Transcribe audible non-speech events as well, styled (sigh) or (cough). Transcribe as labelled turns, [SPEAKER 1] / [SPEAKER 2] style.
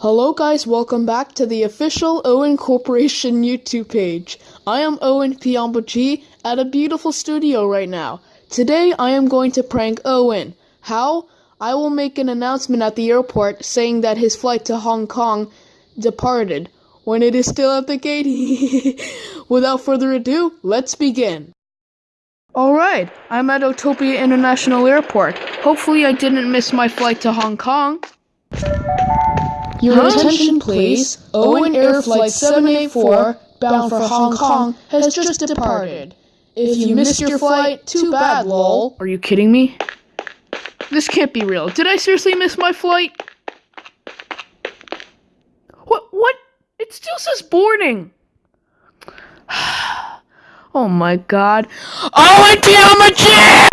[SPEAKER 1] Hello guys, welcome back to the official Owen Corporation (laughs) YouTube page. I am Owen Piamba G at a beautiful studio right now. Today I am going to prank Owen. How? I will make an announcement at the airport saying that his flight to Hong Kong departed when it is still at the gate. (laughs) Without further ado, let's begin. Alright, I'm at Otopia International Airport. Hopefully I didn't miss my flight to Hong Kong. Your attention, please. Owen Air Flight 784, bound for Hong Kong, has just departed. If you missed your flight, too bad, lol. Are you kidding me? This can't be real. Did I seriously miss my flight? What? What? It still says boarding. (sighs) oh my god. Oh, Owen Piamachi!